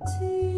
to